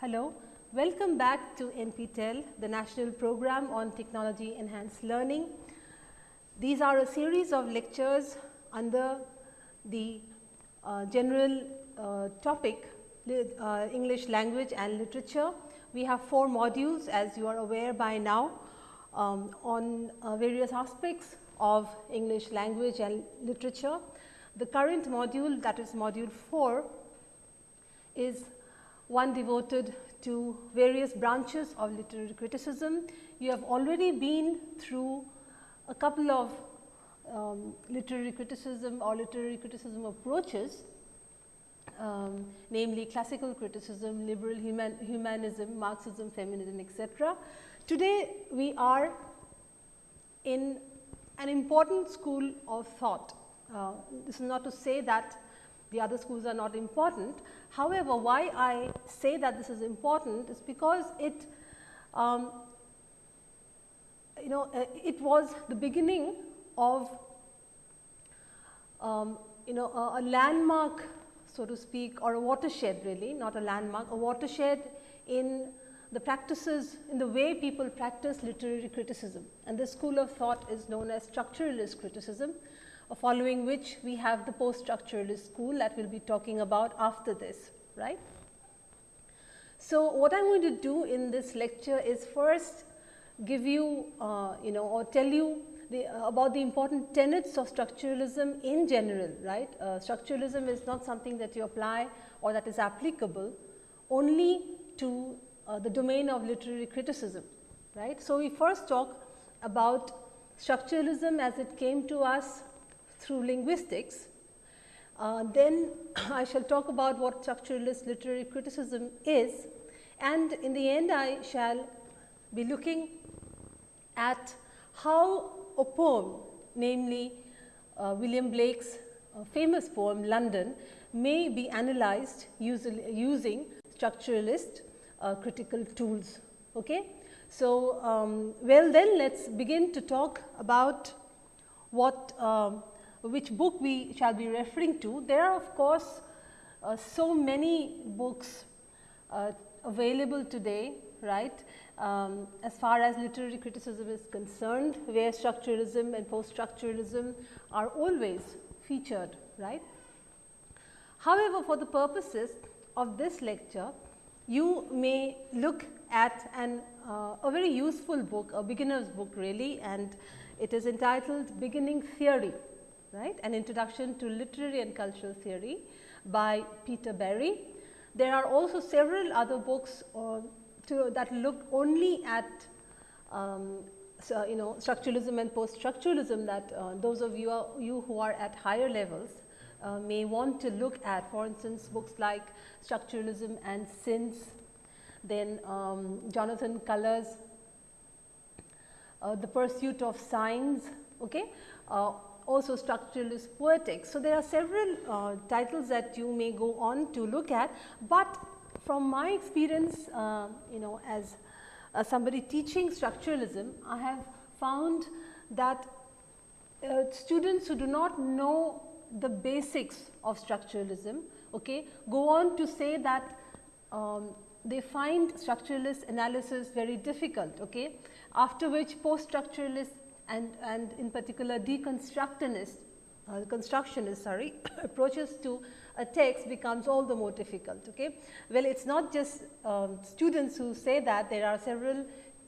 Hello, welcome back to NPTEL, the National Program on Technology Enhanced Learning. These are a series of lectures under the uh, general uh, topic uh, English language and literature. We have four modules as you are aware by now um, on uh, various aspects of English language and literature. The current module that is module 4 is one devoted to various branches of literary criticism. You have already been through a couple of um, literary criticism or literary criticism approaches, um, namely classical criticism, liberal human, humanism, Marxism, feminism, etc. Today, we are in an important school of thought. Uh, this is not to say that the other schools are not important. However, why I say that this is important is because it, um, you know, uh, it was the beginning of, um, you know, a, a landmark, so to speak, or a watershed really, not a landmark, a watershed in the practices, in the way people practice literary criticism. And this school of thought is known as structuralist criticism following which we have the post structuralist school that we will be talking about after this, right. So, what I am going to do in this lecture is first give you, uh, you know, or tell you the, uh, about the important tenets of structuralism in general, right. Uh, structuralism is not something that you apply or that is applicable only to uh, the domain of literary criticism, right. So, we first talk about structuralism as it came to us through linguistics. Uh, then I shall talk about what structuralist literary criticism is and in the end I shall be looking at how a poem namely uh, William Blake's uh, famous poem London may be analyzed using structuralist uh, critical tools. Okay? So, um, well then let us begin to talk about what um, which book we shall be referring to. There are of course, uh, so many books uh, available today right um, as far as literary criticism is concerned where structuralism and post structuralism are always featured right. However, for the purposes of this lecture you may look at an uh, a very useful book a beginner's book really and it is entitled beginning theory right, an introduction to literary and cultural theory by Peter Barry. There are also several other books uh, to, that look only at um, so, you know structuralism and post structuralism that uh, those of you, are, you who are at higher levels uh, may want to look at for instance books like structuralism and since then um, Jonathan Culler's uh, the pursuit of signs okay uh, also structuralist poetics. So, there are several uh, titles that you may go on to look at, but from my experience uh, you know as uh, somebody teaching structuralism, I have found that uh, students who do not know the basics of structuralism okay, go on to say that um, they find structuralist analysis very difficult. Okay. After which post structuralist and, and in particular deconstructionist uh, constructionist sorry approaches to a text becomes all the more difficult. Okay? Well, it is not just um, students who say that there are several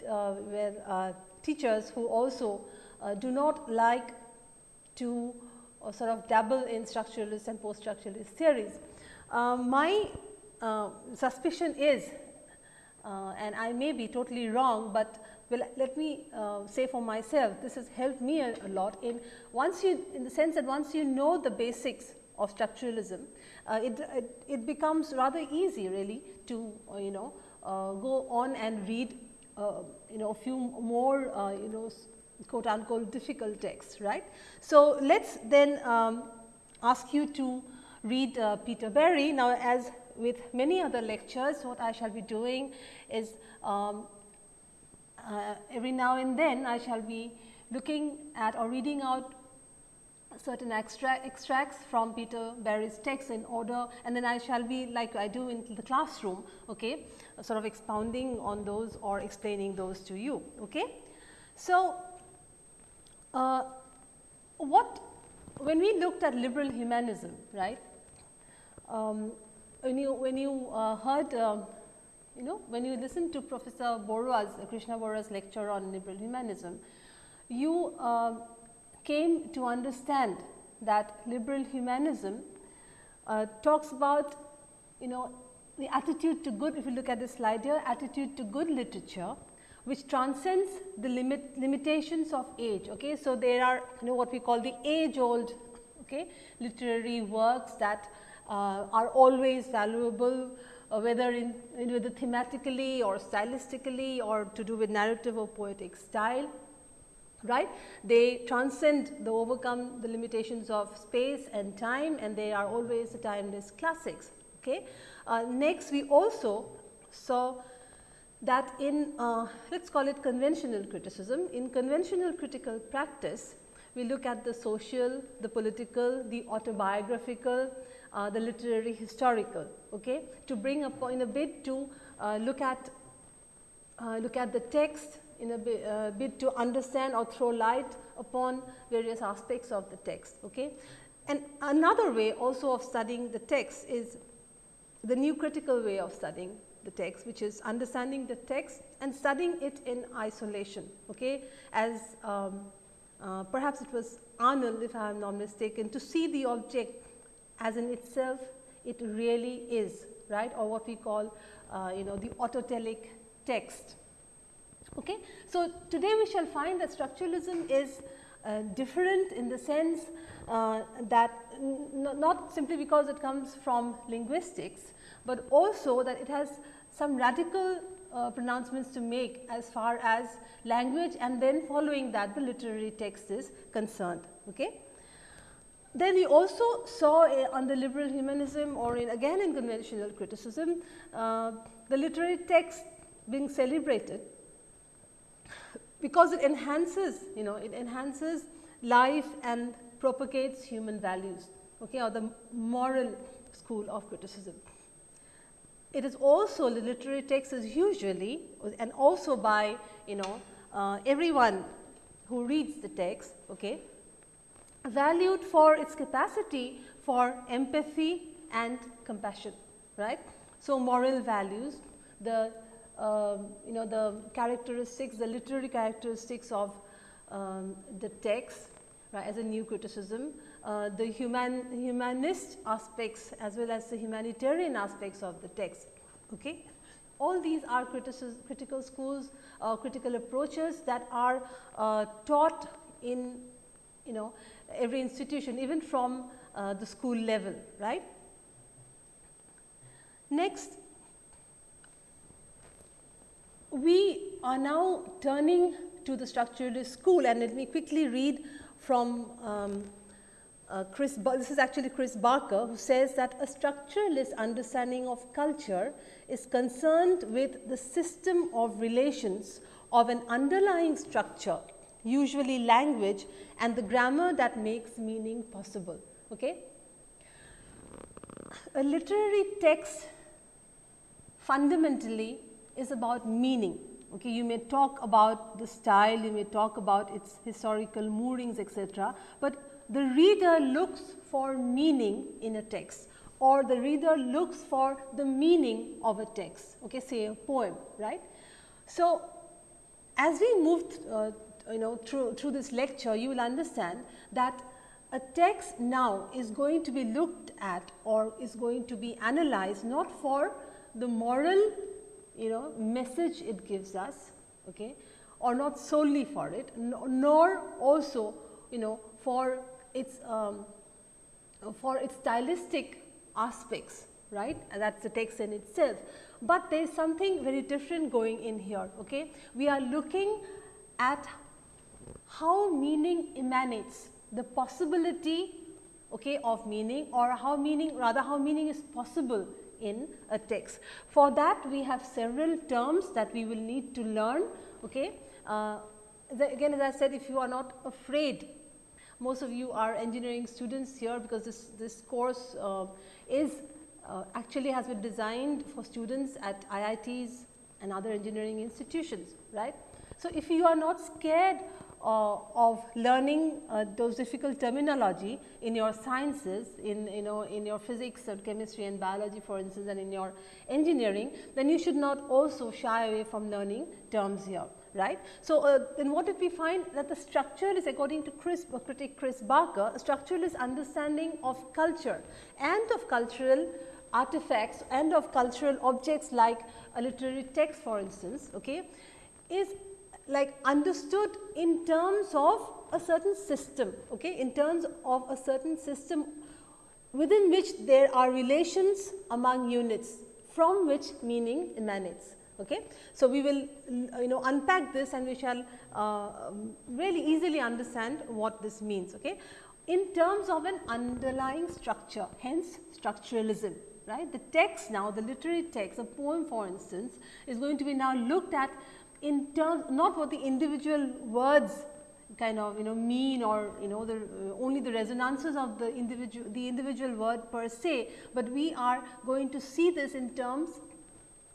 uh, uh, teachers who also uh, do not like to uh, sort of dabble in structuralist and post structuralist theories. Um, my uh, suspicion is and I may be totally wrong, but well, let me uh, say for myself, this has helped me a, a, lot in once you, in the sense that once you know the basics of structuralism, uh, it, it, it, becomes rather easy really to, uh, you know, uh, go on and read, uh, you know, a few more, uh, you know, quote unquote difficult texts, right. So, let us then um, ask you to read Peter Barry. Now, as with many other lectures, what I shall be doing is um, uh, every now and then I shall be looking at or reading out certain extracts from Peter Barry's text in order and then I shall be like I do in the classroom, okay, sort of expounding on those or explaining those to you. Okay. So, uh, what when we looked at liberal humanism, right, um, when you when you uh, heard uh, you know when you listen to Professor Barua's Krishna Barua's lecture on liberal humanism, you uh, came to understand that liberal humanism uh, talks about you know the attitude to good if you look at this slide here attitude to good literature which transcends the limit limitations of age. Okay. So, there are you know what we call the age old okay, literary works that uh, are always valuable uh, whether in, in whether thematically or stylistically or to do with narrative or poetic style right. They transcend they overcome the limitations of space and time and they are always timeless classics. Okay. Uh, next we also saw that in uh, let us call it conventional criticism. In conventional critical practice, we look at the social, the political, the autobiographical, uh, the literary historical okay, to bring up in a bit to uh, look at uh, look at the text in a bit, uh, bit, to understand or throw light upon various aspects of the text. Okay. And another way also of studying the text is the new critical way of studying the text which is understanding the text and studying it in isolation okay as um, uh, perhaps it was Arnold if I am not mistaken to see the object as in itself it really is right or what we call uh, you know the autotelic text. Okay. So, today we shall find that structuralism is uh, different in the sense uh, that not simply because it comes from linguistics, but also that it has some radical uh, pronouncements to make as far as language and then following that the literary text is concerned. Okay. Then we also saw the liberal humanism or in again in conventional criticism, uh, the literary text being celebrated because it enhances you know it enhances life and propagates human values okay, or the moral school of criticism. It is also the literary text is usually and also by you know uh, everyone who reads the text okay, valued for its capacity for empathy and compassion right. So, moral values the um, you know the characteristics the literary characteristics of um, the text right, as a new criticism uh, the human humanist aspects as well as the humanitarian aspects of the text. Okay. All these are critical schools uh, critical approaches that are uh, taught in you know every institution even from uh, the school level right. Next we are now turning to the structuralist school and let me quickly read from um, uh, Chris, this is actually Chris Barker who says that a structuralist understanding of culture is concerned with the system of relations of an underlying structure, usually language and the grammar that makes meaning possible. Okay? A literary text fundamentally is about meaning. Okay, you may talk about the style, you may talk about its historical moorings etc., but the reader looks for meaning in a text or the reader looks for the meaning of a text, okay, say a poem, right. So, as we move uh, you know through, through this lecture, you will understand that a text now is going to be looked at or is going to be analyzed not for the moral you know message it gives us okay, or not solely for it, nor also you know for its um, for its stylistic aspects right and that is the text in itself. But there is something very different going in here. Okay? We are looking at how meaning emanates the possibility okay, of meaning or how meaning rather how meaning is possible in a text. For that we have several terms that we will need to learn. Okay? Uh, the, again as I said if you are not afraid most of you are engineering students here because this, this course uh, is uh, actually has been designed for students at IITs and other engineering institutions, right. So, if you are not scared uh, of learning uh, those difficult terminology in your sciences, in you know in your physics or chemistry and biology for instance and in your engineering, then you should not also shy away from learning terms here right. So, uh, then what did we find that the structure is according to Chris uh, critic Chris Barker, structuralist understanding of culture and of cultural artifacts and of cultural objects like a literary text for instance, okay, is like understood in terms of a certain system, okay, in terms of a certain system within which there are relations among units from which meaning emanates. Okay. So, we will you know unpack this and we shall uh, really easily understand what this means. Okay. In terms of an underlying structure, hence structuralism right. The text now, the literary text, a poem for instance, is going to be now looked at in terms not what the individual words kind of you know mean or you know the uh, only the resonances of the individual the individual word per se, but we are going to see this in terms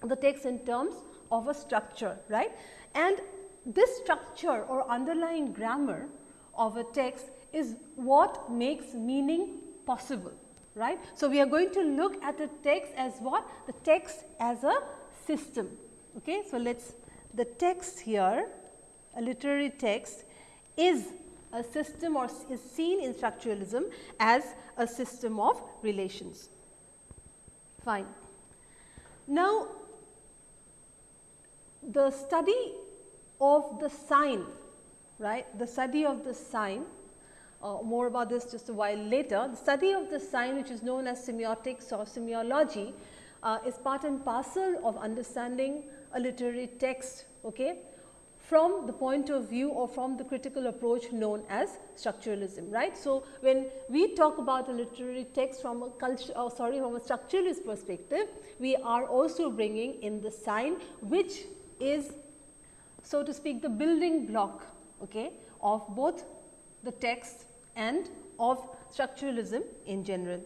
the text in terms of a structure right and this structure or underlying grammar of a text is what makes meaning possible right. So, we are going to look at the text as what the text as a system. Okay. So, let us the text here, a literary text is a system or is seen in structuralism as a system of relations. Fine. Now, the study of the sign, right, the study of the sign, uh, more about this just a while later. The study of the sign which is known as semiotics or semiology uh, is part and parcel of understanding a literary text okay, from the point of view or from the critical approach known as structuralism, right. So, when we talk about a literary text from a culture oh, uh, sorry from a structuralist perspective, we are also bringing in the sign which is so to speak the building block okay, of both the text and of structuralism in general.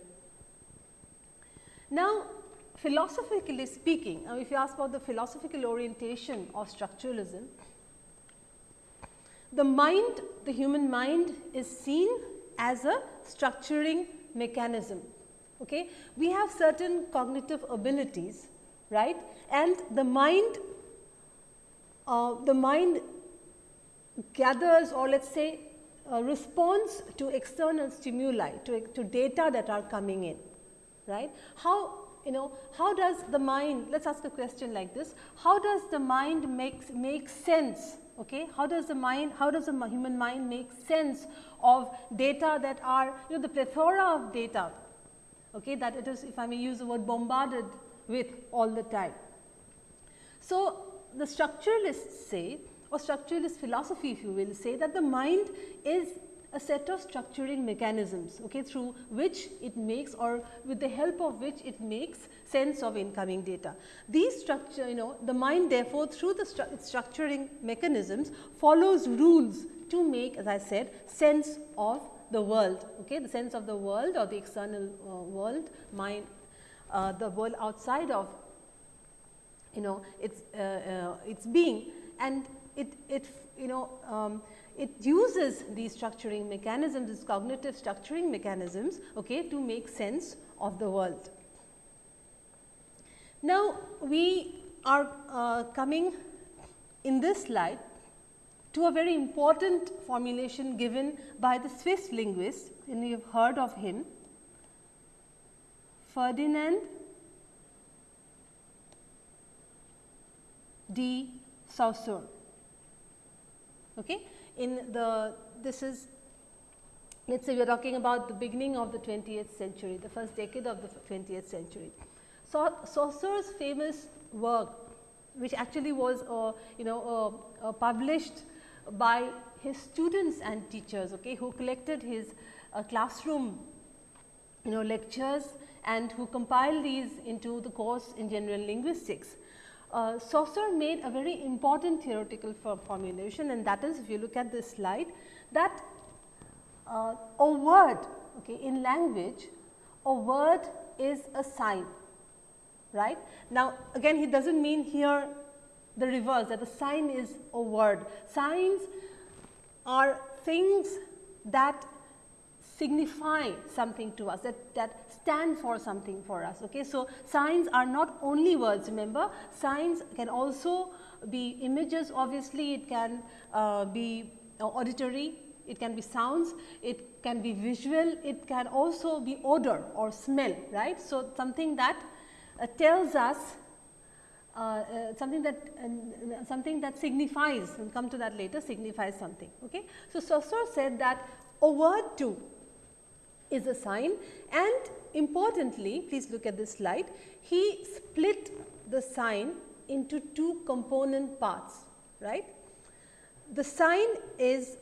Now, philosophically speaking, now if you ask about the philosophical orientation of structuralism, the mind, the human mind is seen as a structuring mechanism. Okay? We have certain cognitive abilities, right? And the mind, uh, the mind gathers or let us say uh, responds to external stimuli, to, to data that are coming in, right? How you know how does the mind let us ask a question like this. How does the mind makes make sense okay? How does the mind how does the human mind make sense of data that are you know the plethora of data okay that it is if i may use the word bombarded with all the time? So the structuralists say or structuralist philosophy if you will say that the mind is a set of structuring mechanisms okay, through which it makes or with the help of which it makes sense of incoming data. These structure you know the mind therefore, through the stru structuring mechanisms follows rules to make as I said sense of the world, okay, the sense of the world or the external uh, world, mind, uh, the world outside of you know its, uh, uh its being and it, it you know um, it uses these structuring mechanisms, these cognitive structuring mechanisms okay, to make sense of the world. Now, we are uh, coming in this slide to a very important formulation given by the Swiss linguist and you have heard of him Ferdinand de Saussure. Okay in the this is let us say we are talking about the beginning of the 20th century, the first decade of the 20th century. So, Saussure's famous work which actually was uh, you know uh, uh, published by his students and teachers okay, who collected his uh, classroom you know lectures and who compiled these into the course in general linguistics uh, Saussure made a very important theoretical formulation and that is if you look at this slide that uh, a word okay, in language, a word is a sign, right. Now, again he does not mean here the reverse that the sign is a word. Signs are things that signify something to us that, that stand for something for us. Okay? So, signs are not only words remember signs can also be images obviously it can uh, be uh, auditory it can be sounds, it can be visual, it can also be odor or smell, right. So, something that uh, tells us uh, uh, something that uh, something that signifies we will come to that later signifies something. Okay. So, Saussure said that a word too is a sign and importantly please look at this slide he split the sign into two component parts right. The sign is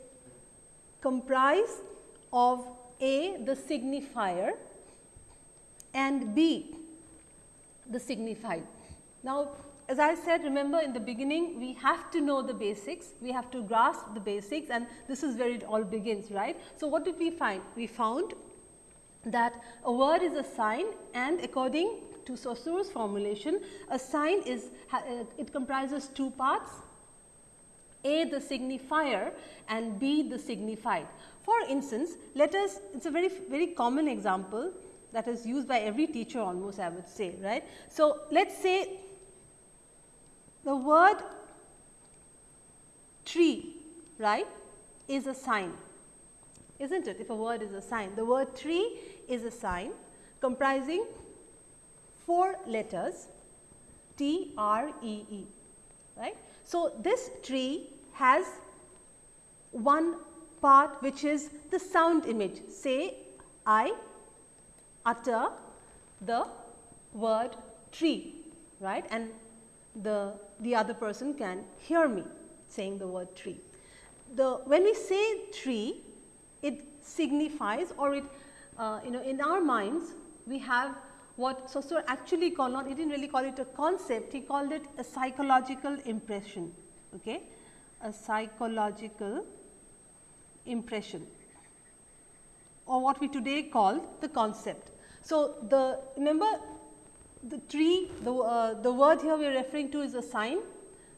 comprised of A the signifier and B the signified. Now, as I said remember in the beginning we have to know the basics, we have to grasp the basics and this is where it all begins right. So, what did we find? We found that a word is a sign and according to Saussure's formulation a sign is uh, it comprises two parts a the signifier and B the signified. For instance, let us it is a very very common example that is used by every teacher almost I would say right. So, let us say the word tree right is a sign is not it if a word is a sign. The word tree is a sign comprising four letters T R E E right. So, this tree has one part which is the sound image say I utter the word tree right and the, the other person can hear me saying the word tree. The when we say tree it signifies or it uh, you know in our minds we have what Saussure actually called not he did not really call it a concept he called it a psychological impression. Okay a psychological impression or what we today call the concept. So, the remember the tree the, uh, the word here we are referring to is a sign,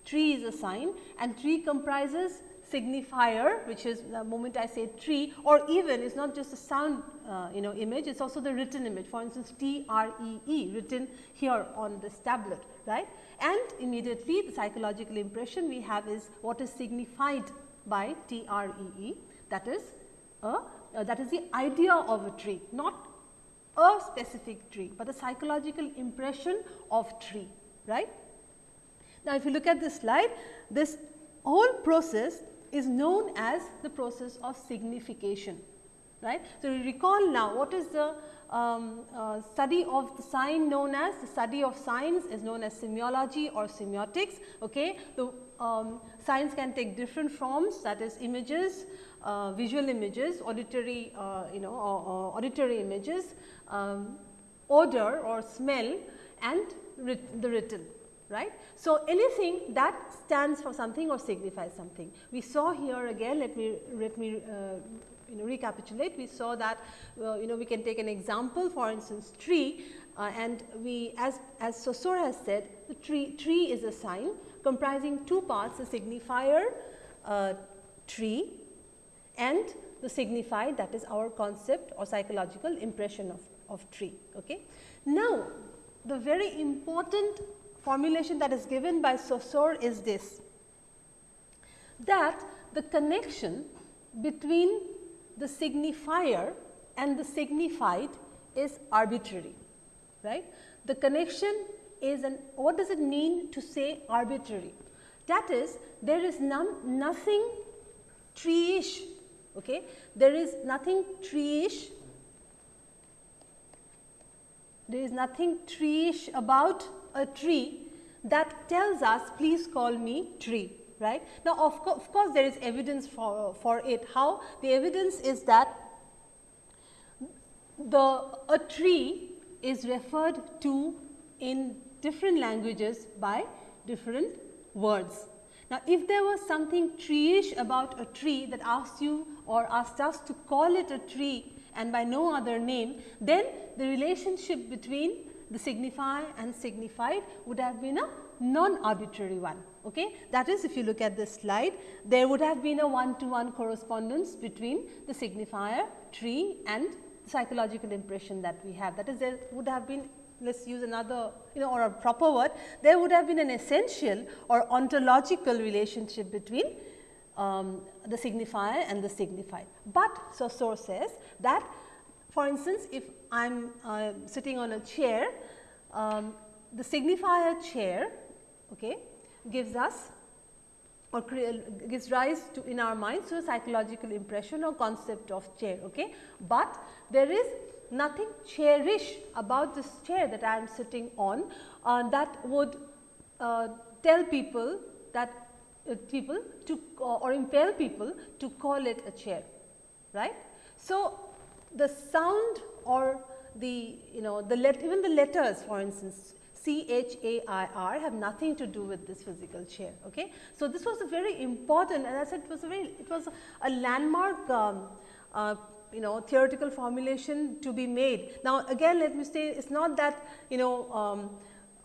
tree is a sign and tree comprises signifier which is the moment I say tree or even it's not just a sound uh, you know image it is also the written image. For instance T R E E written here on this tablet right? And immediately the psychological impression we have is what is signified by T R E E that is a uh, that is the idea of a tree not a specific tree, but a psychological impression of tree right. Now, if you look at this slide this whole process is known as the process of signification right. So, recall now what is the um, uh, study of the sign known as the study of signs is known as semiology or semiotics. Okay. The um, signs can take different forms that is images, uh, visual images, auditory uh, you know or, or auditory images, um, odor or smell and writ the written right. So, anything that stands for something or signifies something. We saw here again let me let me uh, you know recapitulate we saw that uh, you know we can take an example for instance tree uh, and we as as Saussure has said the tree tree is a sign comprising two parts a signifier uh, tree and the signified that is our concept or psychological impression of, of tree. Okay. Now, the very important formulation that is given by Saussure is this that the connection between the signifier and the signified is arbitrary, right. The connection is an what does it mean to say arbitrary? That is there is none, nothing tree-ish, okay. there is nothing tree-ish, there is nothing tree-ish about a tree that tells us please call me tree right. Now, of, co of course, there is evidence for, for it. How? The evidence is that the a tree is referred to in different languages by different words. Now, if there was something treeish about a tree that asked you or asked us to call it a tree and by no other name, then the relationship between the signifier and signified would have been a non-arbitrary one. Okay? That is if you look at this slide, there would have been a one to one correspondence between the signifier, tree and the psychological impression that we have. That is there would have been let us use another you know or a proper word, there would have been an essential or ontological relationship between um, the signifier and the signified. But Saussure says that for instance, if I am uh, sitting on a chair, um, the signifier chair okay, gives us or gives rise to in our minds to a psychological impression or concept of chair. Okay. But there is nothing chairish about this chair that I am sitting on uh, that would uh, tell people that people to or impel people to call it a chair right. So, the sound or the you know the let even the letters for instance C H A I R have nothing to do with this physical chair. Okay. So, this was a very important and I said it was a very it was a landmark um, uh, you know theoretical formulation to be made. Now, again let me say it is not that you know um,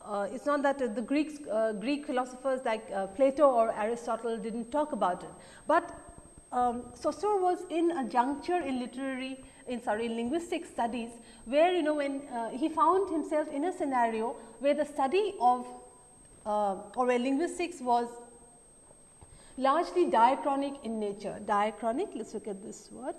uh, it is not that uh, the Greeks, uh, Greek philosophers like uh, Plato or Aristotle did not talk about it, but um, Saussure was in a juncture in literary in sorry in linguistic studies where you know when uh, he found himself in a scenario where the study of uh, or where linguistics was largely diachronic in nature. Diachronic, let us look at this word.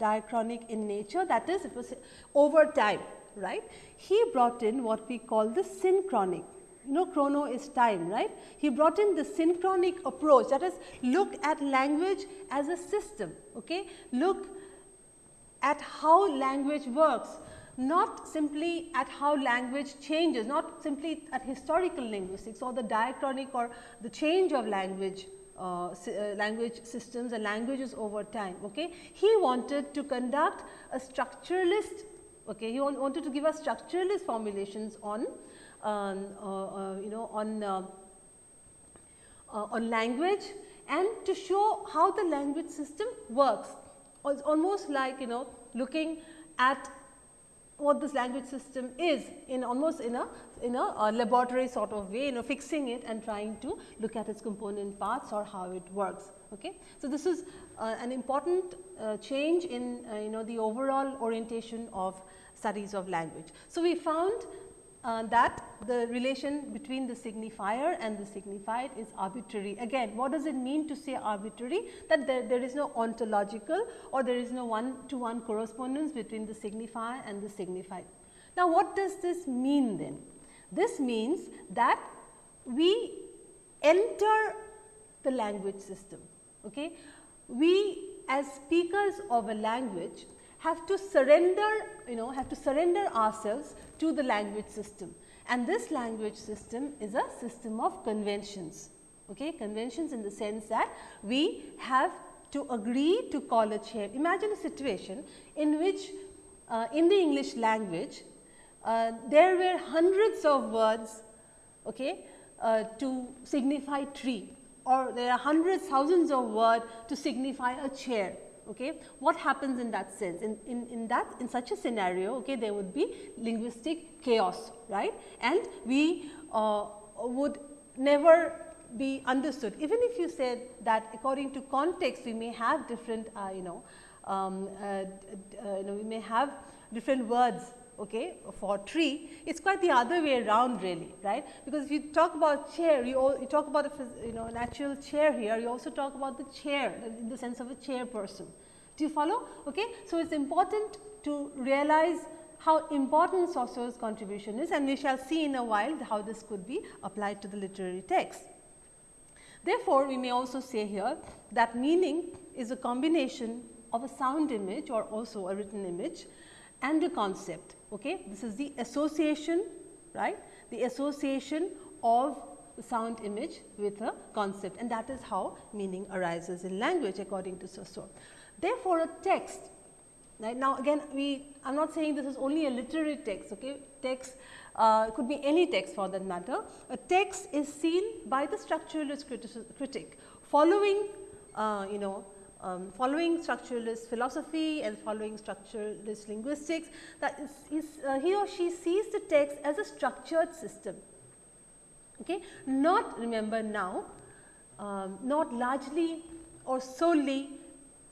Diachronic in nature that is it was over time, right. He brought in what we call the synchronic you know chrono is time right. He brought in the synchronic approach that is look at language as a system, okay. look at how language works not simply at how language changes, not simply at historical linguistics or the diachronic or the change of language uh, uh, language systems and languages over time. Okay. He wanted to conduct a structuralist, okay. he wanted to give us structuralist formulations on um, uh, uh, you know on uh, on language and to show how the language system works. It's almost like you know looking at what this language system is in almost in a in a, a, laboratory sort of way you know fixing it and trying to look at its component parts or how it works. Okay. So, this is uh, an important uh, change in uh, you know the overall orientation of studies of language. So, we found uh, that the relation between the signifier and the signified is arbitrary. Again, what does it mean to say arbitrary? That there, there is no ontological or there is no one to one correspondence between the signifier and the signified. Now, what does this mean then? This means that we enter the language system. Okay? We as speakers of a language have to surrender, you know, have to surrender ourselves to the language system. And this language system is a system of conventions, okay? conventions in the sense that we have to agree to call a chair. Imagine a situation in which uh, in the English language, uh, there were hundreds of words okay, uh, to signify tree or there are hundreds, thousands of words to signify a chair. Okay. What happens in that sense? In, in, in that in such a scenario, okay, there would be linguistic chaos, right? And we uh, would never be understood. Even if you said that according to context, we may have different, uh, you know, um, uh, uh you know, we may have different words okay, for tree, it is quite the other way around really, right. Because if you talk about chair, you, all, you talk about a you know an actual chair here, you also talk about the chair in the sense of a chair person. Do you follow? Okay. So, it is important to realize how important Saussure's contribution is and we shall see in a while how this could be applied to the literary text. Therefore, we may also say here that meaning is a combination of a sound image or also a written image and a concept. Okay? This is the association, right? The association of the sound image with a concept and that is how meaning arises in language according to Saussure. Therefore, a text right now again we I am not saying this is only a literary text okay text uh, could be any text for that matter. A text is seen by the structuralist critic following uh, you know um, following structuralist philosophy and following structuralist linguistics that is, is uh, he or she sees the text as a structured system. Okay. Not remember now, um, not largely or solely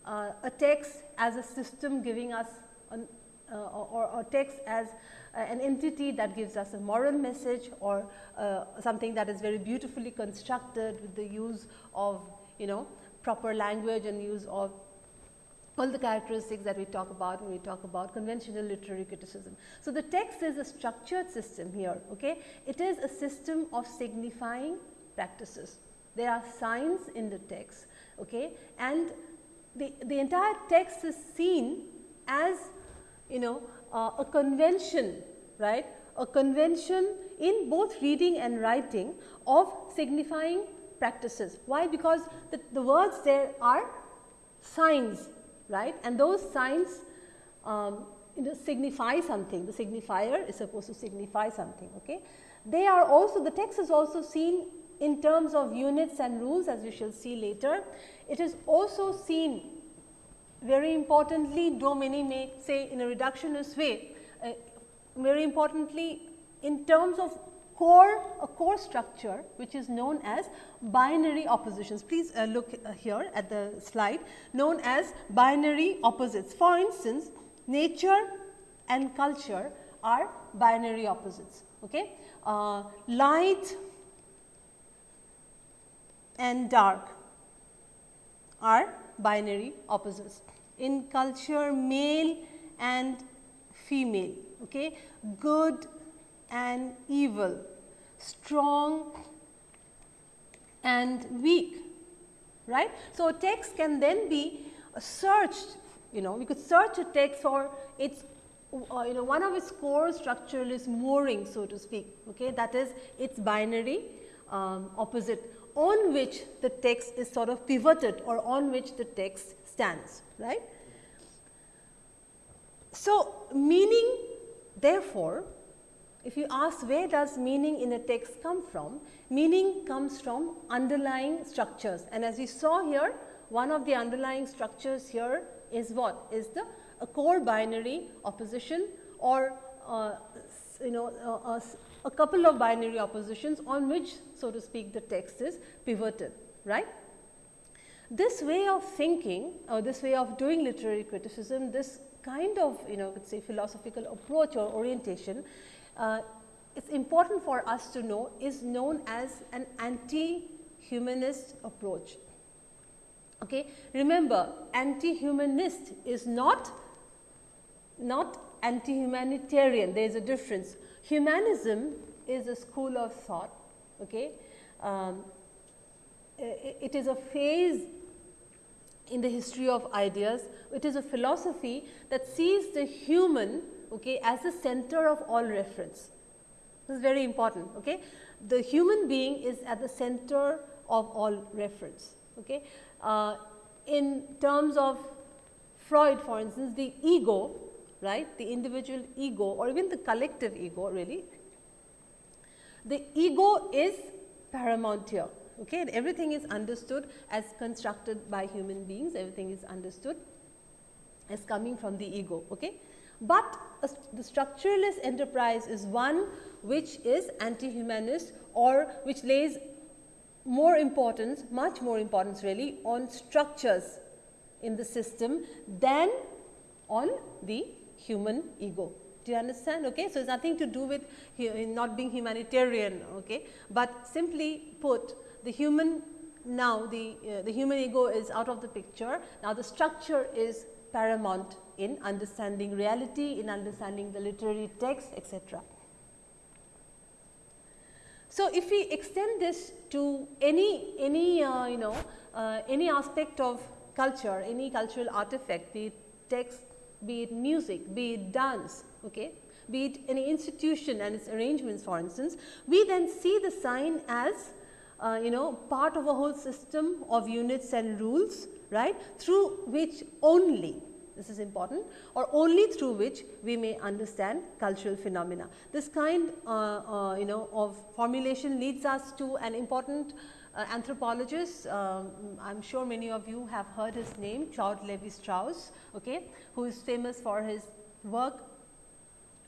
uh, a text as a system giving us an, uh, or, or text as uh, an entity that gives us a moral message or uh, something that is very beautifully constructed with the use of you know proper language and use of all the characteristics that we talk about when we talk about conventional literary criticism. So, the text is a structured system here. Okay? It is a system of signifying practices. There are signs in the text okay? and the, the entire text is seen as you know uh, a convention right a convention in both reading and writing of signifying practices. Why? Because the, the words there are signs, right? And those signs um, you know, signify something. The signifier is supposed to signify something. Okay? They are also, the text is also seen in terms of units and rules as we shall see later. It is also seen very importantly, though many may say in a reductionist way, uh, very importantly in terms of core a core structure which is known as binary oppositions. Please uh, look uh, here at the slide known as binary opposites. For instance, nature and culture are binary opposites. Okay? Uh, light and dark are binary opposites. In culture, male and female, okay? good and evil, strong and weak, right. So, a text can then be searched, you know, we could search a text for its uh, you know one of its core structural is mooring so to speak okay that is its binary um, opposite on which the text is sort of pivoted or on which the text stands right. So, meaning therefore, if you ask where does meaning in a text come from, meaning comes from underlying structures and as we saw here one of the underlying structures here is what is the a core binary opposition or uh, you know uh, a, a couple of binary oppositions on which so to speak the text is pivoted right. This way of thinking or this way of doing literary criticism this kind of you know us say philosophical approach or orientation uh, it's important for us to know is known as an anti-humanist approach. Okay. Remember anti-humanist is not, not anti-humanitarian, there is a difference. Humanism is a school of thought. Okay. Um, it is a phase in the history of ideas. It is a philosophy that sees the human okay, as the center of all reference. This is very important. Okay. The human being is at the center of all reference. Okay. Uh, in terms of Freud for instance, the ego, right, the individual ego or even the collective ego really, the ego is paramount here. Okay. And everything is understood as constructed by human beings, everything is understood as coming from the ego. Okay but the structuralist enterprise is one which is anti-humanist or which lays more importance, much more importance really on structures in the system than on the human ego. Do you understand? Okay. So, it's nothing to do with not being humanitarian, okay. but simply put the human now the, uh, the human ego is out of the picture. Now, the structure is paramount in understanding reality, in understanding the literary text etc. So, if we extend this to any, any uh, you know uh, any aspect of culture, any cultural artifact be it text, be it music, be it dance, okay, be it any institution and its arrangements for instance, we then see the sign as uh, you know part of a whole system of units and rules right through which only this is important or only through which we may understand cultural phenomena. This kind uh, uh, you know of formulation leads us to an important uh, anthropologist, um, I am sure many of you have heard his name Claude Levi-Strauss, okay, who is famous for his work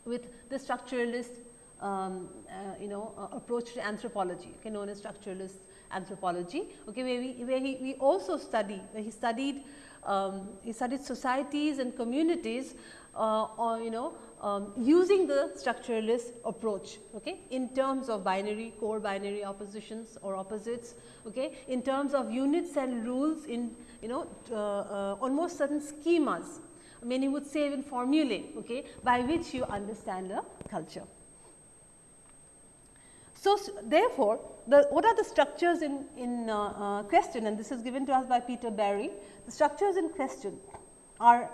with the structuralist um, uh, you know uh, approach to anthropology okay, known as structuralist anthropology okay, where, we, where he, we also study where he studied um, he studied societies and communities uh, or you know um, using the structuralist approach okay, in terms of binary core binary oppositions or opposites okay, in terms of units and rules in you know uh, uh, almost certain schemas many would say even formulae okay, by which you understand a culture. So, therefore, the, what are the structures in, in uh, uh, question and this is given to us by Peter Barry. The structures in question are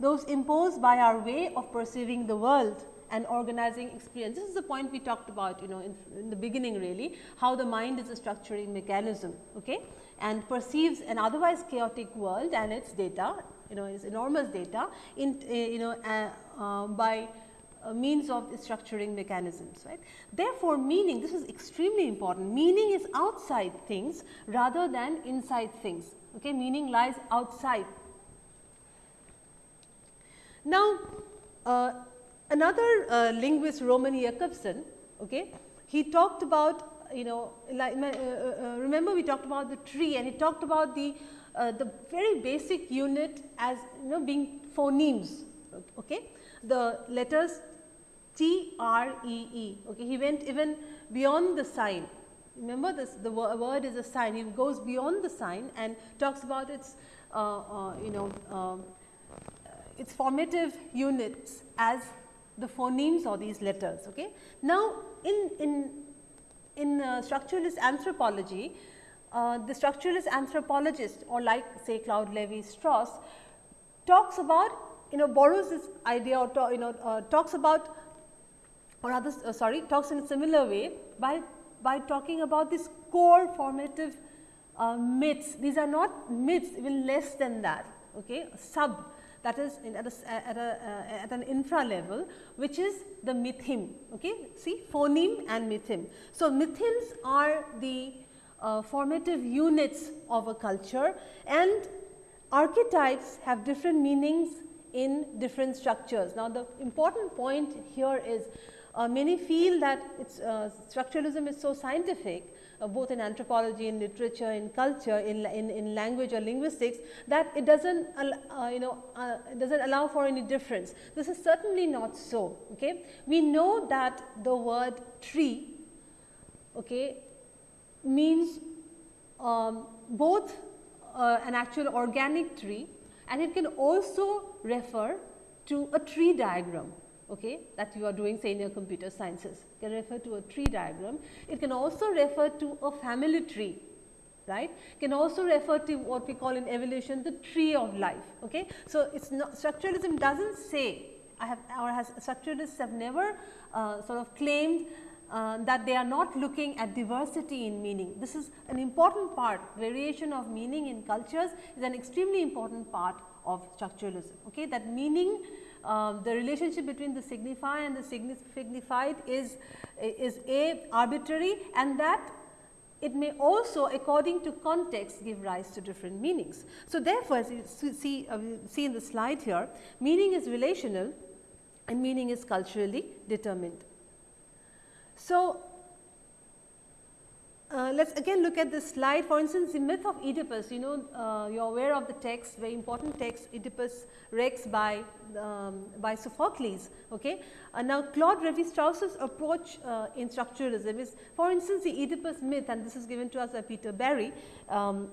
those imposed by our way of perceiving the world and organizing experience. This is the point we talked about you know in, in, the beginning really how the mind is a structuring mechanism okay, and perceives an otherwise chaotic world and its data you know its enormous data in uh, you know uh, uh, means of structuring mechanisms right. Therefore, meaning this is extremely important. Meaning is outside things rather than inside things. Okay meaning lies outside. Now, uh, another uh, linguist Roman Jakobson, okay, he talked about you know like, uh, uh, uh, remember we talked about the tree and he talked about the the very basic unit as you know being phonemes okay the letters T R E E okay he went even beyond the sign remember this the word is a sign he goes beyond the sign and talks about its you know um, its formative units as the phonemes or these letters. Okay. Now, in, in, in uh, structuralist anthropology, uh, the structuralist anthropologist or like say Claude Levi-Strauss talks about you know borrows this idea or to, you know uh, talks about or other uh, sorry talks in a similar way by by talking about this core formative uh, myths. These are not myths even less than that okay sub that is at, a, at, a, uh, at, an infra level which is the mytheme. Okay? See phoneme and mytheme. So, mythemes are the uh, formative units of a culture and archetypes have different meanings in different structures. Now, the important point here is uh, many feel that it's, uh, structuralism is so scientific uh, both in anthropology, in literature, in culture, in, in, in language or linguistics that it does not uh, you know uh, does not allow for any difference. This is certainly not so. Okay? We know that the word tree okay, means um, both uh, an actual organic tree and it can also refer to a tree diagram okay, that you are doing say in your computer sciences can refer to a tree diagram. It can also refer to a family tree right can also refer to what we call in evolution the tree of life. Okay. So, it is not structuralism does not say I have or has structuralists have never uh, sort of claimed uh, that they are not looking at diversity in meaning. This is an important part variation of meaning in cultures is an extremely important part of structuralism. Okay. That meaning um, the relationship between the signifier and the signified is, is a arbitrary and that it may also according to context give rise to different meanings. So, therefore, as you see, uh, see in the slide here meaning is relational and meaning is culturally determined. So, uh, let us again look at this slide. For instance, the myth of Oedipus, you know, uh, you are aware of the text, very important text, Oedipus Rex by, um, by Sophocles. Okay? Uh, now, Claude Levi-Strauss's approach uh, in structuralism is, for instance, the Oedipus myth, and this is given to us by Peter Barry. Um,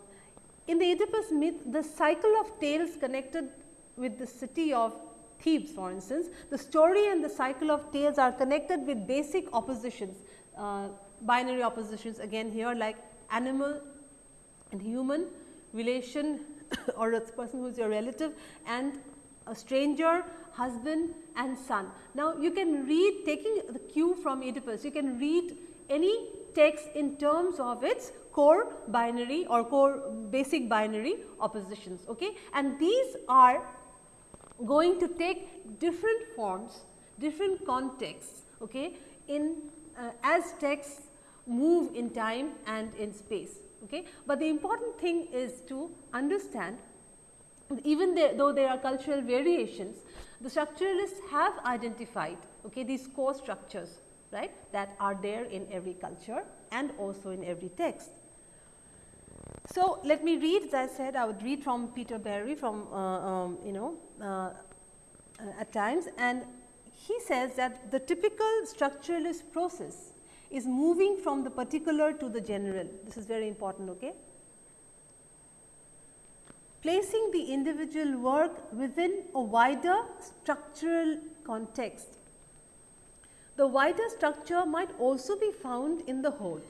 in the Oedipus myth, the cycle of tales connected with the city of Thebes, for instance, the story and the cycle of tales are connected with basic oppositions. Uh, binary oppositions again here like animal and human relation or a person who is your relative and a stranger, husband and son. Now, you can read taking the cue from Oedipus, you can read any text in terms of its core binary or core basic binary oppositions. Okay? And these are going to take different forms, different contexts okay, in uh, as texts move in time and in space. Okay. But the important thing is to understand even though there are cultural variations, the structuralists have identified okay, these core structures right, that are there in every culture and also in every text. So, let me read as I said I would read from Peter Barry from uh, um, you know uh, uh, at times and he says that the typical structuralist process is moving from the particular to the general. This is very important. Okay? Placing the individual work within a wider structural context. The wider structure might also be found in the whole,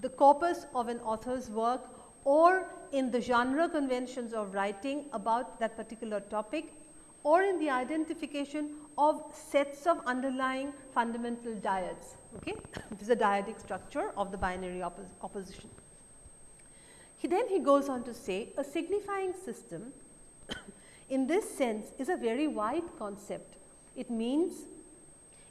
the corpus of an author's work or in the genre conventions of writing about that particular topic or in the identification of sets of underlying fundamental dyads. Okay? this is a dyadic structure of the binary oppos opposition. He then he goes on to say a signifying system in this sense is a very wide concept. It means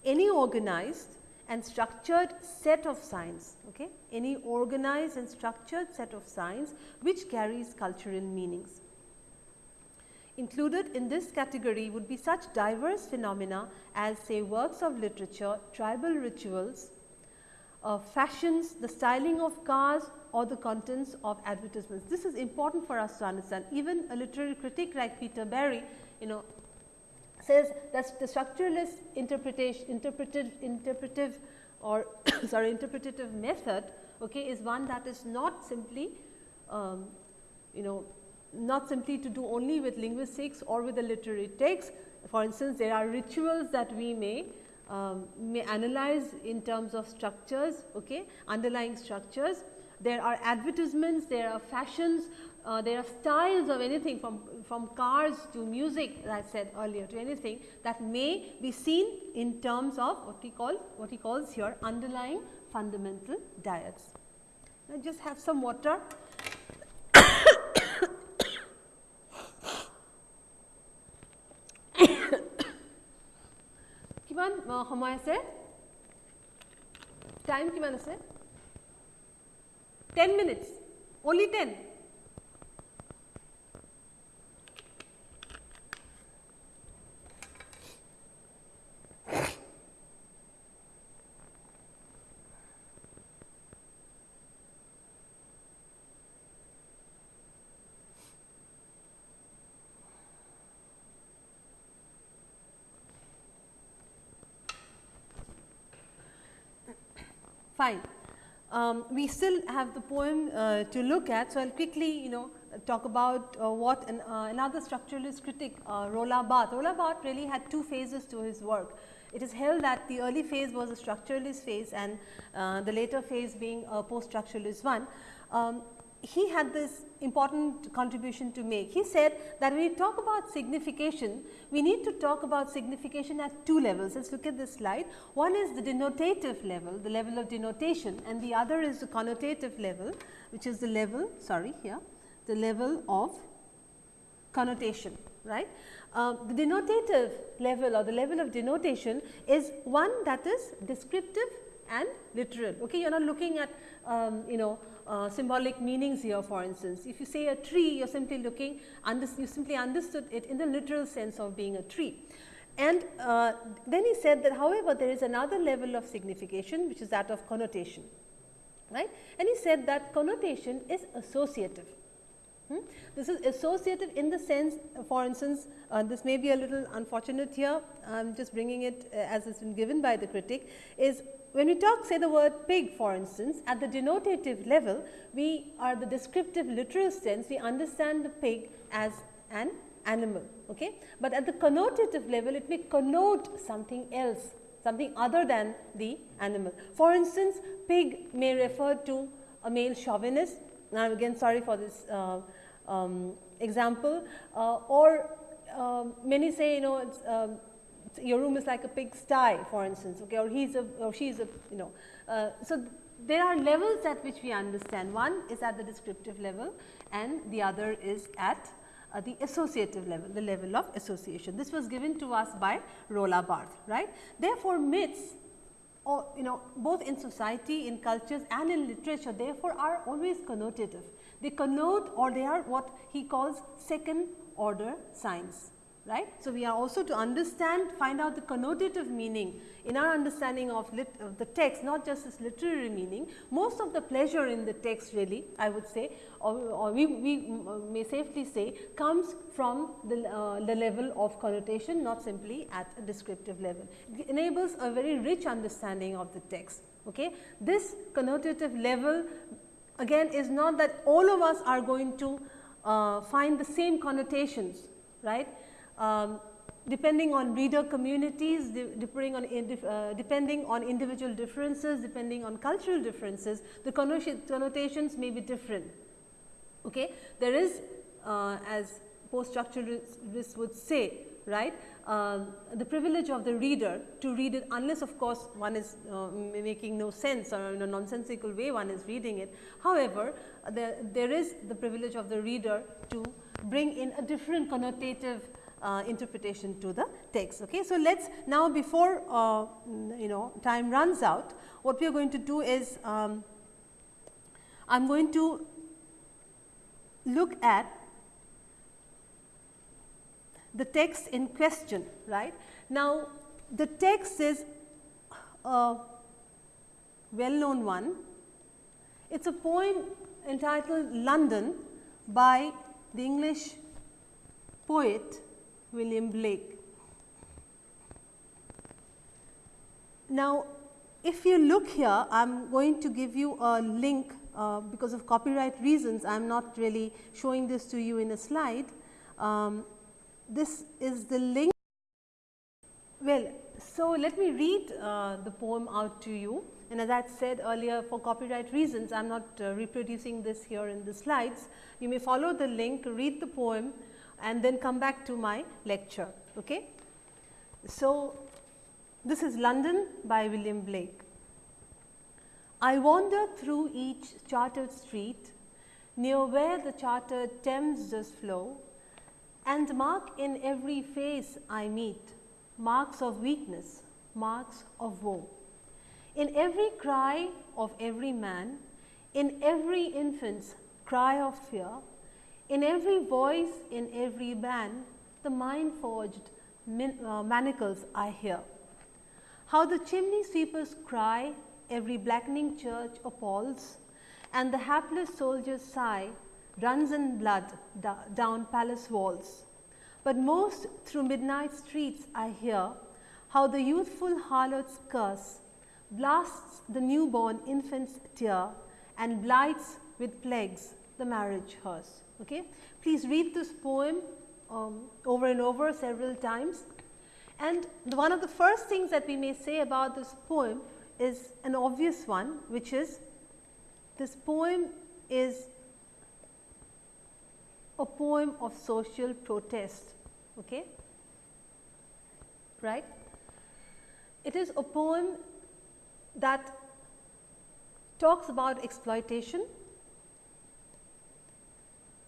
any organized and structured set of signs, okay? any organized and structured set of signs which carries cultural meanings. Included in this category would be such diverse phenomena as say works of literature, tribal rituals, uh, fashions, the styling of cars or the contents of advertisements. This is important for us to understand. Even a literary critic like Peter Barry, you know, says that the structuralist interpretation, interpretive, interpretive or sorry interpretative method okay, is one that is not simply um, you know not simply to do only with linguistics or with the literary text. For instance, there are rituals that we may um, may analyze in terms of structures, okay, underlying structures. There are advertisements, there are fashions, uh, there are styles of anything from, from cars to music as I said earlier to anything that may be seen in terms of what he calls what he calls here underlying fundamental dyads. Now, just have some water. Kiman, সময় আছে time কিমান আছে Ten minutes, only ten. Fine. Um, we still have the poem uh, to look at. So, I will quickly you know talk about uh, what an, uh, another structuralist critic uh, Roland Barthes. Roland Barthes really had two phases to his work. It is held that the early phase was a structuralist phase and uh, the later phase being a post structuralist one. Um, he had this important contribution to make. He said that when we talk about signification, we need to talk about signification at two levels. Let us look at this slide. One is the denotative level, the level of denotation and the other is the connotative level, which is the level, sorry here, the level of connotation, right. Uh, the denotative level or the level of denotation is one that is descriptive and literal. Okay, you are not looking at um, you know uh, symbolic meanings here for instance. If you say a tree, you are simply looking, you simply understood it in the literal sense of being a tree. And uh, then he said that however, there is another level of signification which is that of connotation, right. And he said that connotation is associative. Hmm? This is associative in the sense for instance, uh, this may be a little unfortunate here, I am just bringing it uh, as has been given by the critic is when we talk say the word pig for instance, at the denotative level, we are the descriptive literal sense, we understand the pig as an animal. Okay? But at the connotative level, it may connote something else, something other than the animal. For instance, pig may refer to a male chauvinist. Now, again sorry for this uh, um, example uh, or uh, many say you know it's um, your room is like a pig sty for instance okay or he's a or she's a you know uh, so there are levels at which we understand one is at the descriptive level and the other is at uh, the associative level, the level of association. This was given to us by Roland Barthes, right. Therefore, myths or you know both in society, in cultures and in literature therefore, are always connotative. They connote or they are what he calls second order signs right. So, we are also to understand find out the connotative meaning in our understanding of, lit, of the text not just its literary meaning most of the pleasure in the text really I would say or, or we, we may safely say comes from the, uh, the level of connotation not simply at a descriptive level. It enables a very rich understanding of the text. Okay. This connotative level again is not that all of us are going to uh, find the same connotations right um, depending on reader communities, depending on, uh, depending on individual differences, depending on cultural differences, the connotations may be different. Okay? There is uh, as post structuralists would say right uh, the privilege of the reader to read it unless of course one is uh, making no sense or in a nonsensical way one is reading it. However, there, there is the privilege of the reader to bring in a different connotative uh, interpretation to the text. Okay. So, let us now before uh, you know time runs out what we are going to do is um, I am going to look at the text in question right. Now, the text is a well known one. It is a poem entitled London by the English poet William Blake. Now, if you look here, I am going to give you a link uh, because of copyright reasons, I am not really showing this to you in a slide. Um, this is the link. Well, so let me read uh, the poem out to you and as I said earlier for copyright reasons, I am not uh, reproducing this here in the slides. You may follow the link, read the poem and then come back to my lecture. Okay? So, this is London by William Blake. I wander through each chartered street near where the chartered Thames does flow and mark in every face I meet marks of weakness, marks of woe. In every cry of every man, in every infant's cry of fear, in every voice, in every band, the mind forged uh, manacles I hear. How the chimney sweepers cry, every blackening church appalls, and the hapless soldier's sigh runs in blood down palace walls. But most through midnight streets I hear how the youthful harlot's curse blasts the newborn infant's tear and blights with plagues the marriage hearse. Okay. Please read this poem um, over and over several times. And one of the first things that we may say about this poem is an obvious one, which is this poem is a poem of social protest. Okay? Right? It is a poem that talks about exploitation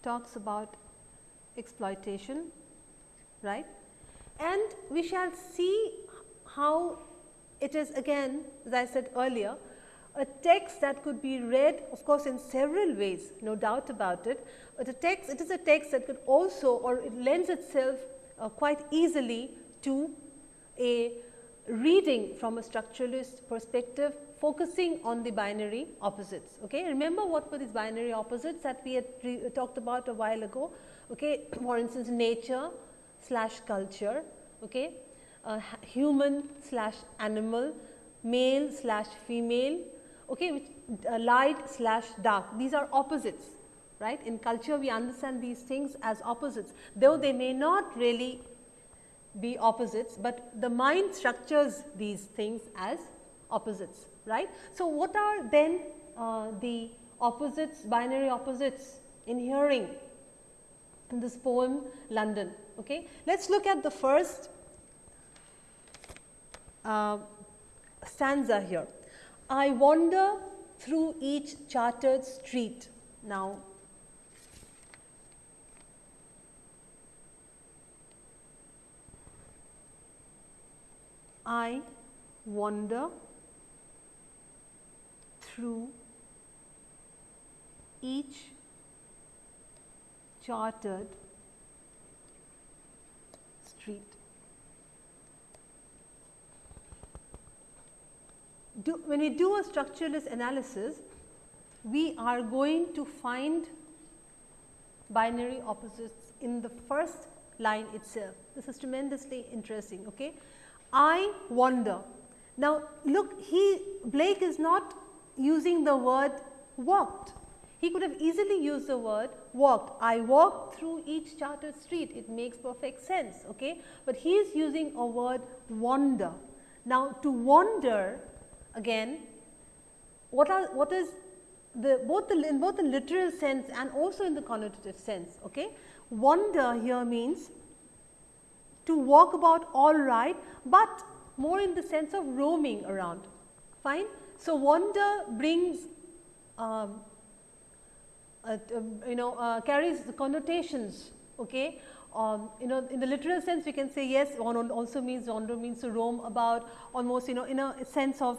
talks about exploitation, right. And we shall see how it is again as I said earlier a text that could be read of course in several ways no doubt about it, but a text it is a text that could also or it lends itself uh, quite easily to a reading from a structuralist perspective focusing on the binary opposites. Okay. Remember what were these binary opposites that we had talked about a while ago. Okay. For instance, nature slash culture, okay. Uh, human slash animal, male slash female, okay, which, uh, light slash dark. These are opposites, right. In culture, we understand these things as opposites, though they may not really be opposites, but the mind structures these things as opposites right. So, what are then uh, the opposites, binary opposites in hearing in this poem London. Okay. Let us look at the first uh, stanza here. I wander through each chartered street. Now, I wander through each chartered street. Do, when we do a structuralist analysis, we are going to find binary opposites in the first line itself. This is tremendously interesting. Okay? I wonder. Now, look he Blake is not using the word walked. He could have easily used the word walked. I walked through each chartered street. It makes perfect sense. Okay? But he is using a word wander. Now, to wander again what are what is the both the in both the literal sense and also in the connotative sense. Okay? Wander here means to walk about all right, but more in the sense of roaming around. Fine. So, wander brings uh, you know uh, carries the connotations. Okay. Um, you know in the literal sense we can say yes wander also means wander means to roam about almost you know in a sense of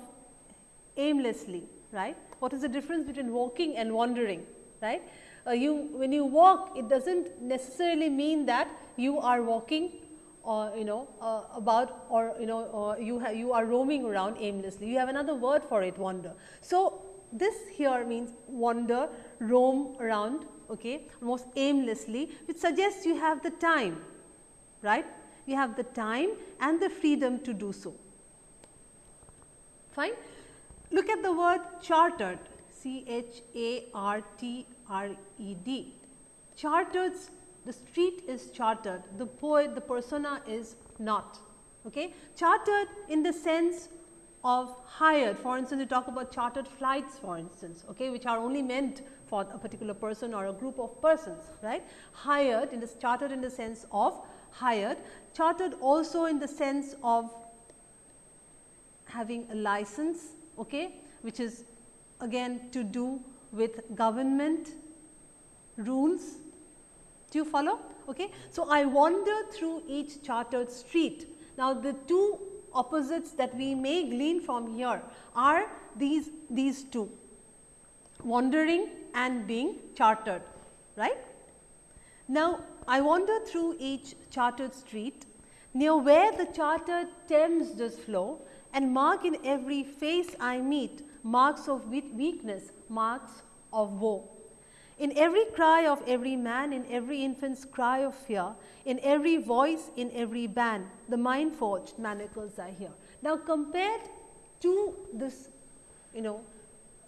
aimlessly right. What is the difference between walking and wandering right? Uh, you when you walk it does not necessarily mean that you are walking or you know uh, about or you know you you are roaming around aimlessly. You have another word for it wander. So, this here means wander roam around okay most aimlessly which suggests you have the time right? You have the time and the freedom to do so. Fine? Look at the word chartered c h a r t r e d. Chartered the street is chartered, the poet, the persona is not. Okay? Chartered in the sense of hired, for instance, we talk about chartered flights for instance, okay, which are only meant for a particular person or a group of persons, right. Hired in the chartered in the sense of hired, chartered also in the sense of having a license, okay, which is again to do with government rules do you follow? Okay. So, I wander through each chartered street. Now, the two opposites that we may glean from here are these, these two wandering and being chartered, right. Now, I wander through each chartered street near where the chartered Thames does flow and mark in every face I meet marks of weakness, marks of woe. In every cry of every man, in every infant's cry of fear, in every voice, in every band, the mind forged manacles are here. Now, compared to this, you know,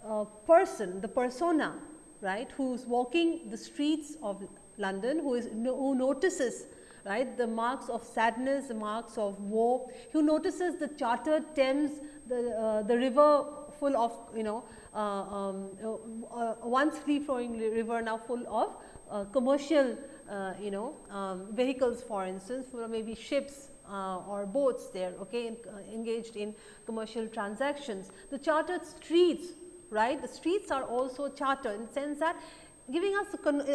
uh, person, the persona, right, who is walking the streets of London, who is who notices right the marks of sadness, the marks of woe, who notices the chartered Thames, the uh, the river full of you know uh, um, uh, once free flowing river now full of uh, commercial you know um, vehicles for instance for maybe ships uh, or boats there okay, in, uh, engaged in commercial transactions. The chartered streets right the streets are also chartered in the sense that giving us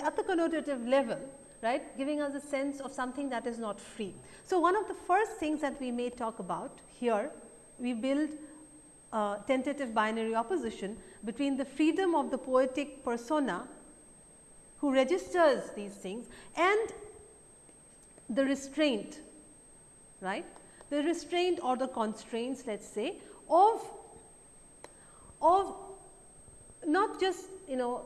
at the connotative level right giving us a sense of something that is not free. So, one of the first things that we may talk about here we build uh, tentative binary opposition between the freedom of the poetic persona who registers these things and the restraint, right. The restraint or the constraints let us say of, of not just you know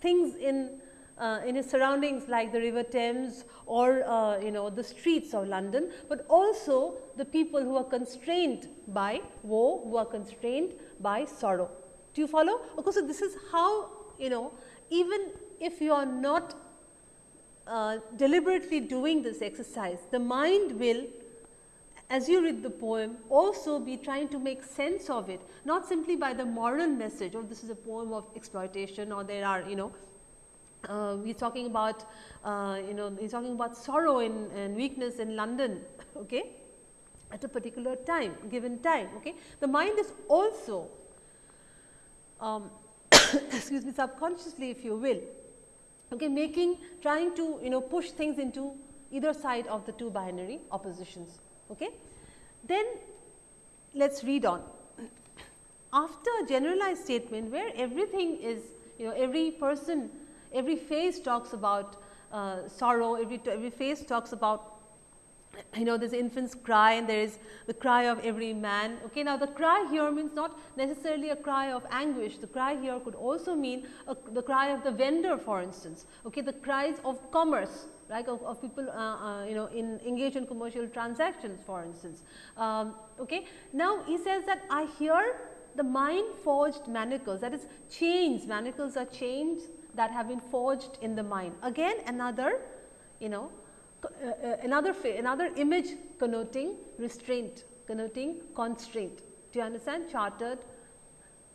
things in uh, in his surroundings like the river Thames or uh, you know the streets of London, but also the people who are constrained by woe, who are constrained by sorrow. Do you follow? Okay, so this is how you know even if you are not uh, deliberately doing this exercise, the mind will as you read the poem also be trying to make sense of it, not simply by the moral message or oh, this is a poem of exploitation or there are you know uh, he's talking about uh, you know he's talking about sorrow and, and weakness in London okay? At a particular time given time okay? The mind is also um, excuse me subconsciously if you will okay making trying to you know push things into either side of the two binary oppositions okay? Then let us read on. After a generalized statement where everything is you know every person every face talks about uh, sorrow every every face talks about you know there is infant's cry and there is the cry of every man. Okay. Now, the cry here means not necessarily a cry of anguish, the cry here could also mean a, the cry of the vendor for instance, okay, the cries of commerce right of, of people uh, uh, you know in engage in commercial transactions for instance. Um, okay. Now, he says that I hear the mind forged manacles that is chains, manacles are chains that have been forged in the mind. Again another you know uh, uh, another, another image connoting restraint, connoting constraint. Do you understand? Chartered,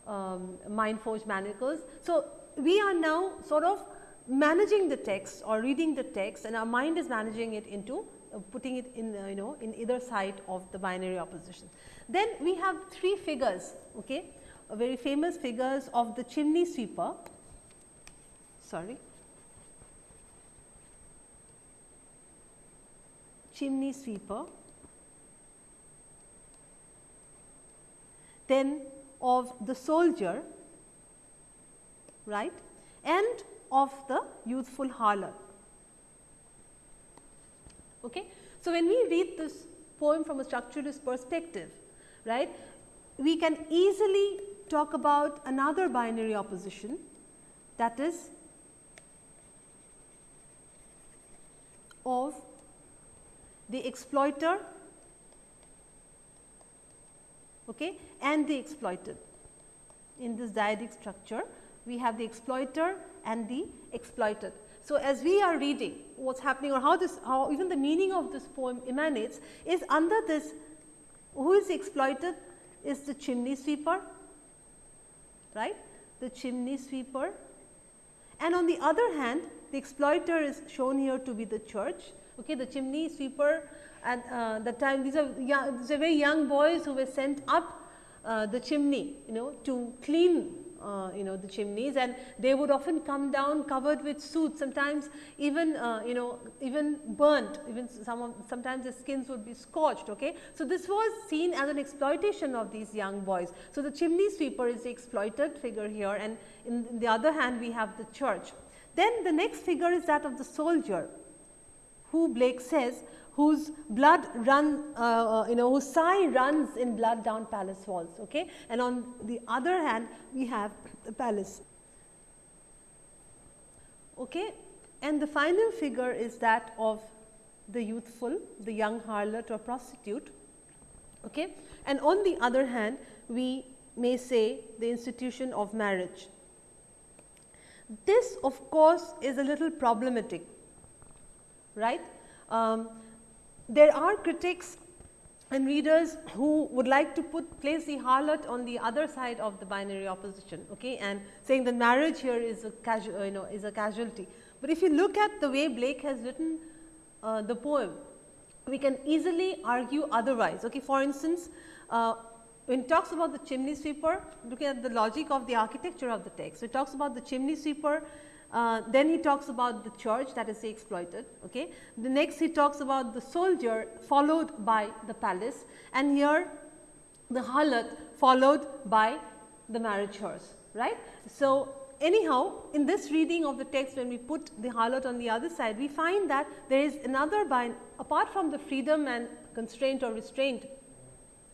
um, mind forged manacles. So, we are now sort of managing the text or reading the text and our mind is managing it into uh, putting it in uh, you know in either side of the binary opposition. Then we have three figures, okay, very famous figures of the chimney sweeper, sorry, chimney sweeper, then of the soldier right and of the youthful harlot. Okay. So, when we read this poem from a structuralist perspective right, we can easily talk about another binary opposition that is of the exploiter okay, and the exploited. In this dyadic structure, we have the exploiter and the exploited. So, as we are reading what is happening or how this how even the meaning of this poem emanates is under this who is exploited is the chimney sweeper right the chimney sweeper and on the other hand the exploiter is shown here to be the church. Okay, the chimney sweeper at uh, the time these are, young, these are very young boys who were sent up uh, the chimney you know to clean uh, you know the chimneys. And they would often come down covered with soot sometimes even uh, you know even burnt even some of sometimes the skins would be scorched okay? So this was seen as an exploitation of these young boys. So the chimney sweeper is the exploited figure here. And in, in the other hand we have the church then the next figure is that of the soldier who Blake says whose blood run uh, uh, you know whose sigh runs in blood down palace walls okay? And on the other hand we have the palace. Okay? And the final figure is that of the youthful the young harlot or prostitute okay? And on the other hand we may say the institution of marriage this of course is a little problematic right. Um, there are critics and readers who would like to put place the harlot on the other side of the binary opposition okay, and saying that marriage here is a casual you know is a casualty. But if you look at the way Blake has written uh, the poem, we can easily argue otherwise. Okay. For instance, uh, when it talks about the chimney sweeper, looking at the logic of the architecture of the text. So, it talks about the chimney sweeper uh, then he talks about the church that is the exploited. Okay. The next he talks about the soldier followed by the palace and here the harlot followed by the marriage hearse. Right. So, anyhow in this reading of the text when we put the harlot on the other side we find that there is another bind apart from the freedom and constraint or restraint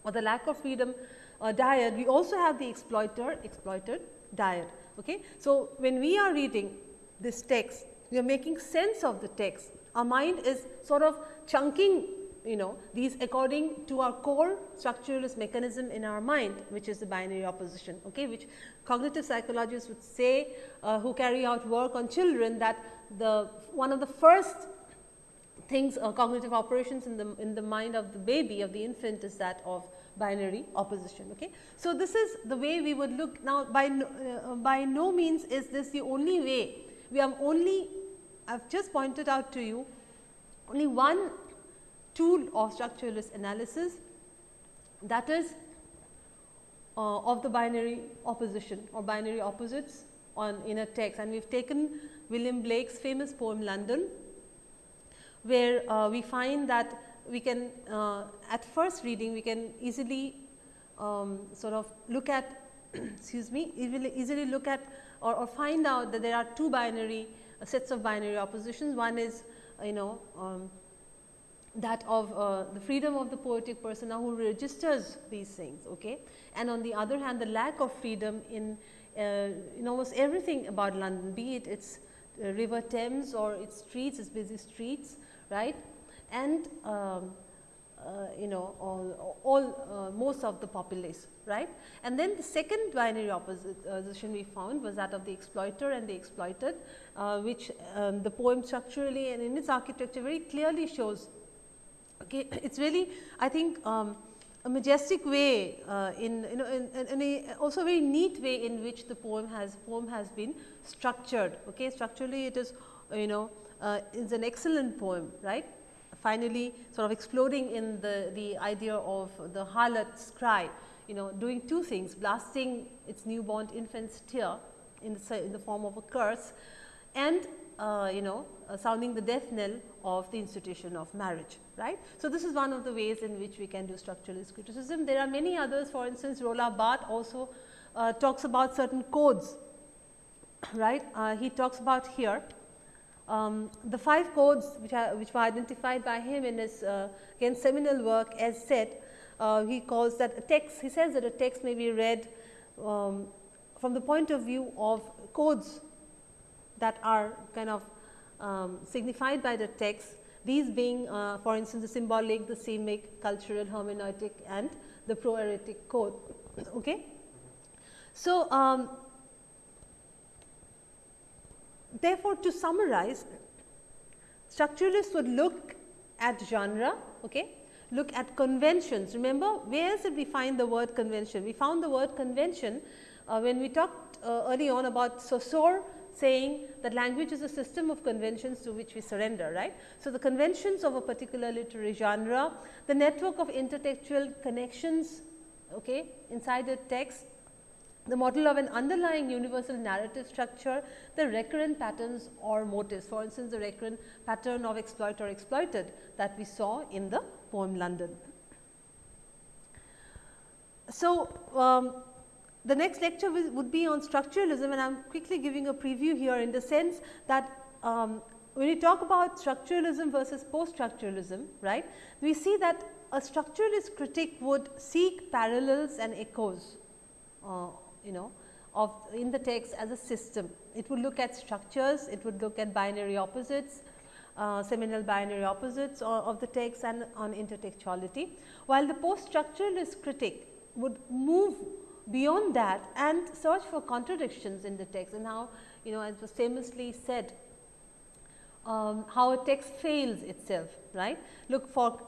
or the lack of freedom uh, dyad we also have the exploiter exploited dyad. Okay. So, when we are reading this text, we are making sense of the text. Our mind is sort of chunking you know these according to our core structuralist mechanism in our mind which is the binary opposition okay which cognitive psychologists would say uh, who carry out work on children that the one of the first things uh, cognitive operations in the in the mind of the baby of the infant is that of binary opposition okay? So this is the way we would look. Now by no, uh, by no means is this the only way. We have only I have just pointed out to you only one tool of structuralist analysis that is uh, of the binary opposition or binary opposites on in a text. And we have taken William Blake's famous poem London where uh, we find that we can uh, at first reading we can easily um, sort of look at excuse me easily, look at or, or, find out that there are two binary uh, sets of binary oppositions. One is you know um, that of uh, the freedom of the poetic persona who registers these things okay and on the other hand the lack of freedom in uh, in almost everything about London be it its uh, river Thames or its streets its busy streets right and um, uh, you know all, all uh, most of the populace right. And then the second binary opposition we found was that of the exploiter and the exploited uh, which um, the poem structurally and in its architecture very clearly shows okay it is really I think um, a majestic way uh, in you know in, in, a also very neat way in which the poem has poem has been structured okay structurally it is you know uh, is an excellent poem right finally sort of exploding in the, the idea of the harlot's cry, you know, doing two things, blasting its newborn infant's tear in the, in the form of a curse and uh, you know uh, sounding the death knell of the institution of marriage right. So, this is one of the ways in which we can do structuralist criticism. There are many others for instance Roland Barthes also uh, talks about certain codes right. Uh, he talks about here um, the five codes which, are, which were identified by him in his uh, again seminal work as said, uh, he calls that a text, he says that a text may be read um, from the point of view of codes that are kind of um, signified by the text, these being uh, for instance, the symbolic, the semic, cultural, hermeneutic and the proairetic code. Okay. So, um, therefore, to summarize structuralists would look at genre, okay, look at conventions. Remember where else did we find the word convention? We found the word convention uh, when we talked uh, early on about Saussure saying that language is a system of conventions to which we surrender, right. So, the conventions of a particular literary genre, the network of intertextual connections okay, inside the text the model of an underlying universal narrative structure, the recurrent patterns or motives. For instance, the recurrent pattern of exploit or exploited that we saw in the poem London. So, um, the next lecture would be on structuralism and I am quickly giving a preview here in the sense that um, when we talk about structuralism versus post-structuralism, right, we see that a structuralist critic would seek parallels and echoes uh, you know of in the text as a system. It would look at structures, it would look at binary opposites, uh, seminal binary opposites of the text and on intertextuality, while the post structuralist critic would move beyond that and search for contradictions in the text and how you know as was famously said um, how a text fails itself right. Look for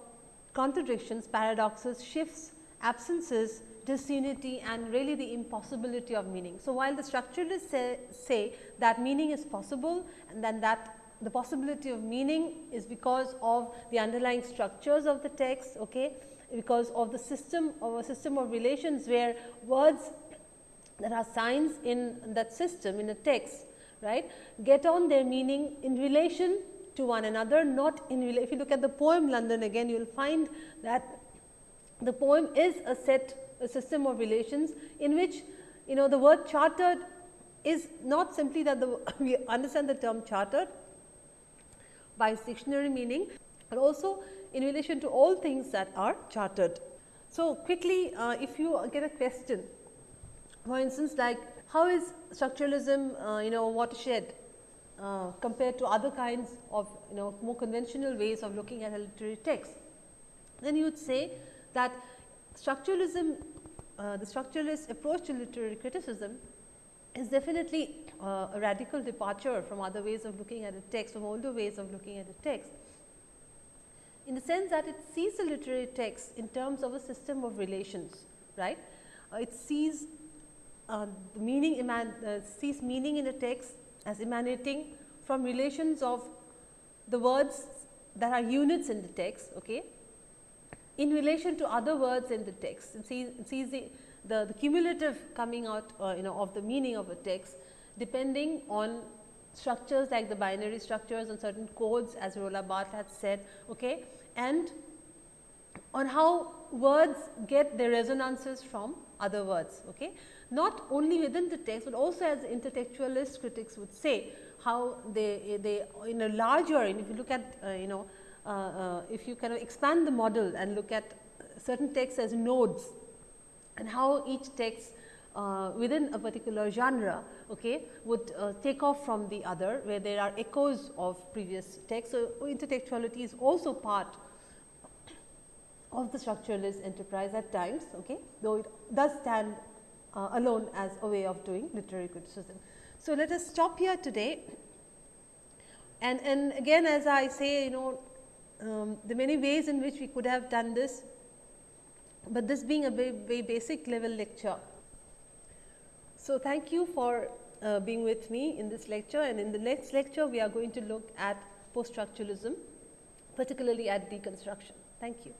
contradictions, paradoxes, shifts, absences disunity and really the impossibility of meaning. So, while the structuralists say, say that meaning is possible and then that the possibility of meaning is because of the underlying structures of the text, okay, because of the system of a system of relations where words that are signs in that system in a text right get on their meaning in relation to one another not in if you look at the poem London again you will find that the poem is a set system of relations in which you know the word chartered is not simply that the we understand the term chartered by its dictionary meaning, but also in relation to all things that are chartered. So, quickly uh, if you get a question for instance like how is structuralism uh, you know watershed uh, compared to other kinds of you know more conventional ways of looking at a literary text, then you would say that structuralism, uh, the structuralist approach to literary criticism is definitely uh, a radical departure from other ways of looking at a text, from older ways of looking at a text, in the sense that it sees a literary text in terms of a system of relations, right. Uh, it sees uh, the meaning uh, sees meaning in a text as emanating from relations of the words that are units in the text, okay, in relation to other words in the text. It sees, sees the, the, the, cumulative coming out uh, you know of the meaning of a text depending on structures like the binary structures and certain codes as Roland Barthes had said okay, and on how words get their resonances from other words. Okay? Not only within the text, but also as intertextualist critics would say how they, they in a larger and if you look at uh, you know if you kind of expand the model and look at certain texts as nodes and how each text uh, within a particular genre okay, would uh, take off from the other where there are echoes of previous texts. So, intertextuality is also part of the structuralist enterprise at times, okay, though it does stand uh, alone as a way of doing literary criticism. So, let us stop here today and, and again as I say you know um, the many ways in which we could have done this, but this being a very, very basic level lecture. So, thank you for uh, being with me in this lecture and in the next lecture we are going to look at post structuralism particularly at deconstruction. Thank you.